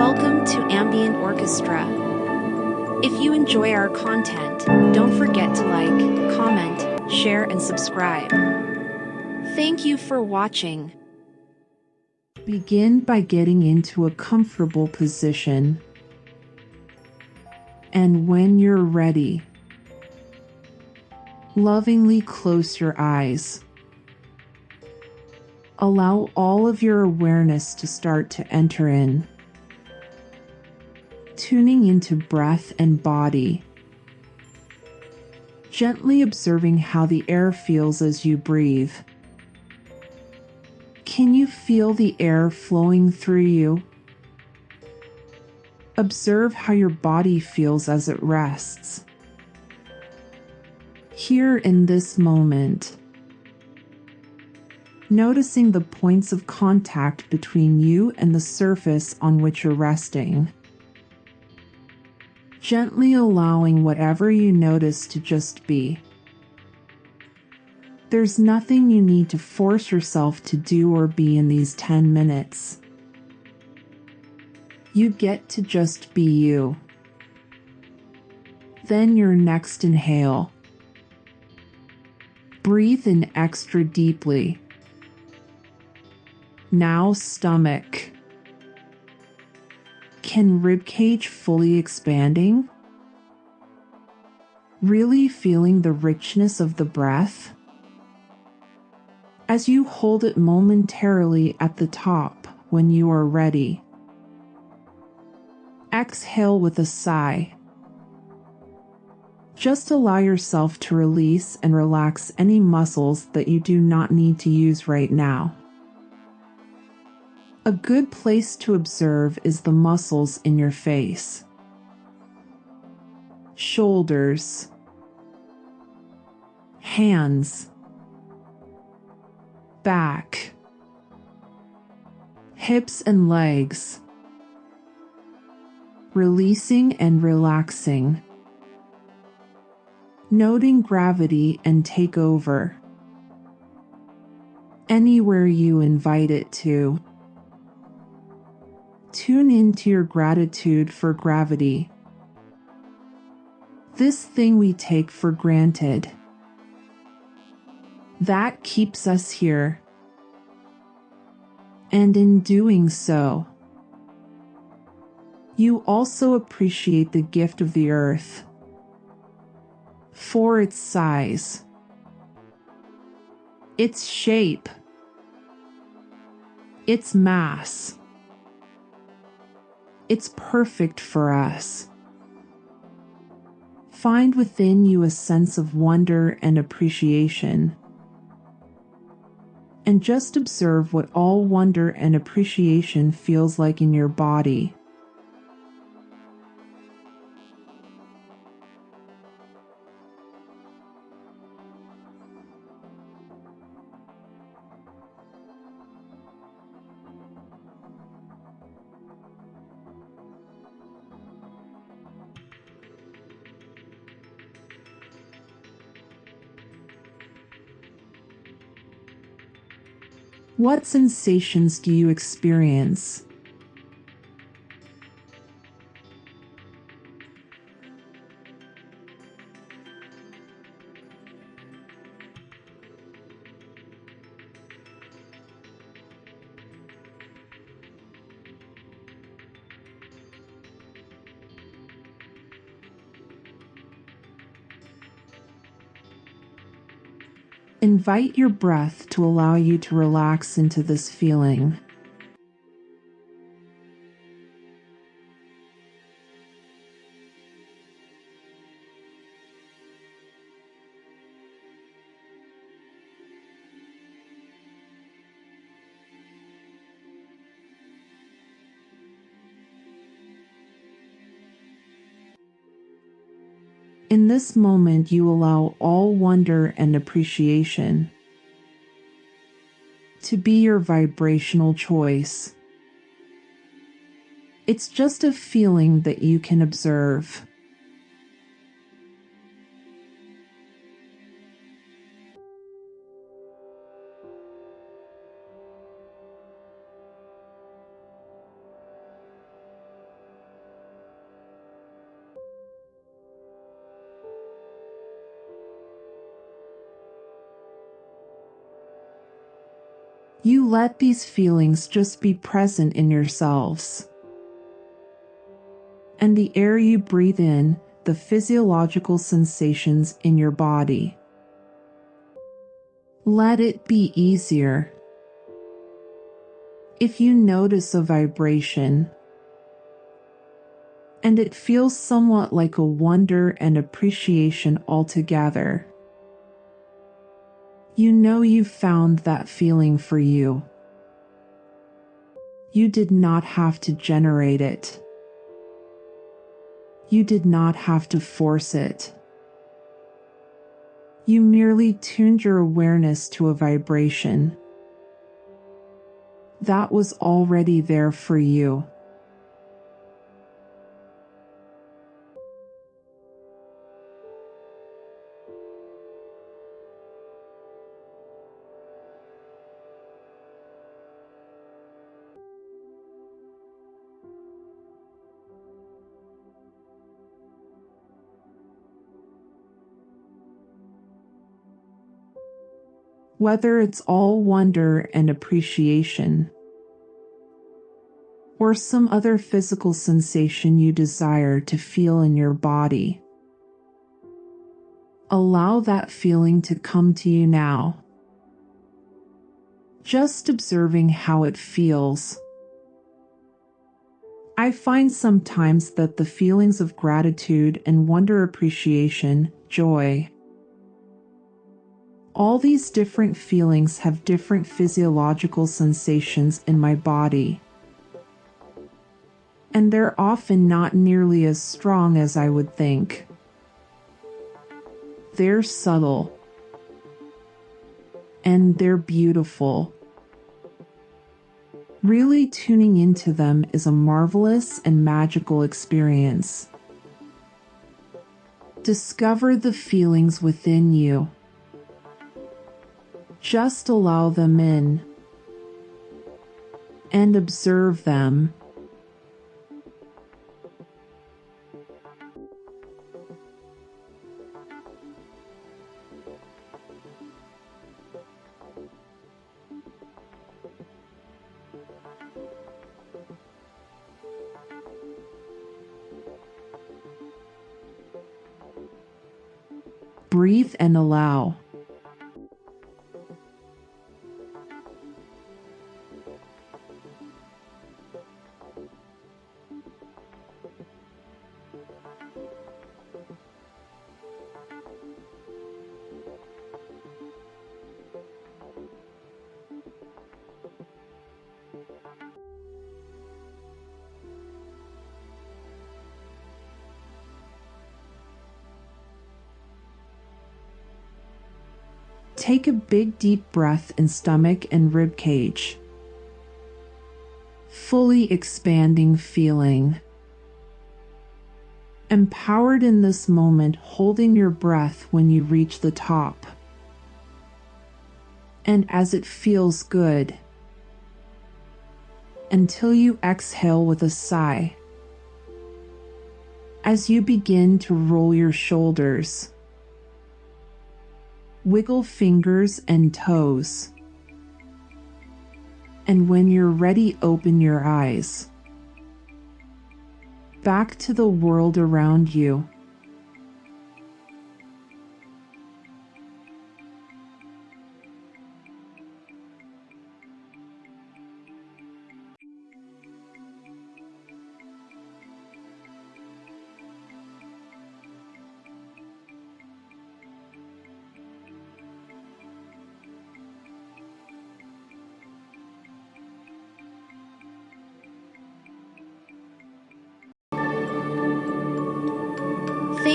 Welcome to Ambient Orchestra. If you enjoy our content, don't forget to like, comment, share, and subscribe. Thank you for watching. Begin by getting into a comfortable position. And when you're ready, lovingly close your eyes. Allow all of your awareness to start to enter in, tuning into breath and body, gently observing how the air feels as you breathe. Can you feel the air flowing through you? Observe how your body feels as it rests. Here in this moment, noticing the points of contact between you and the surface on which you're resting. Gently allowing whatever you notice to just be. There's nothing you need to force yourself to do or be in these 10 minutes. You get to just be you. Then your next inhale. Breathe in extra deeply. Now, stomach. Can ribcage fully expanding? Really feeling the richness of the breath? As you hold it momentarily at the top when you are ready. Exhale with a sigh. Just allow yourself to release and relax any muscles that you do not need to use right now. A good place to observe is the muscles in your face, shoulders, hands, back, hips and legs, releasing and relaxing, noting gravity and take over anywhere you invite it to. Tune into your gratitude for gravity. This thing we take for granted. That keeps us here. And in doing so, you also appreciate the gift of the earth for its size, its shape, its mass it's perfect for us. Find within you a sense of wonder and appreciation. And just observe what all wonder and appreciation feels like in your body. What sensations do you experience? Invite your breath allow you to relax into this feeling. In this moment, you allow all wonder and appreciation to be your vibrational choice. It's just a feeling that you can observe. You let these feelings just be present in yourselves. And the air you breathe in, the physiological sensations in your body. Let it be easier. If you notice a vibration, and it feels somewhat like a wonder and appreciation altogether. You know you've found that feeling for you. You did not have to generate it. You did not have to force it. You merely tuned your awareness to a vibration. That was already there for you. Whether it's all wonder and appreciation, or some other physical sensation you desire to feel in your body. Allow that feeling to come to you now. Just observing how it feels. I find sometimes that the feelings of gratitude and wonder appreciation, joy, all these different feelings have different physiological sensations in my body. And they're often not nearly as strong as I would think. They're subtle. And they're beautiful. Really tuning into them is a marvelous and magical experience. Discover the feelings within you just allow them in and observe them. Breathe and allow. Take a big deep breath in stomach and rib cage. Fully expanding feeling. Empowered in this moment, holding your breath when you reach the top. And as it feels good, until you exhale with a sigh. As you begin to roll your shoulders, wiggle fingers and toes. And when you're ready, open your eyes. Back to the world around you.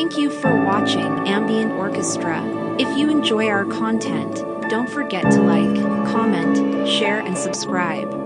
Thank you for watching Ambient Orchestra. If you enjoy our content, don't forget to like, comment, share, and subscribe.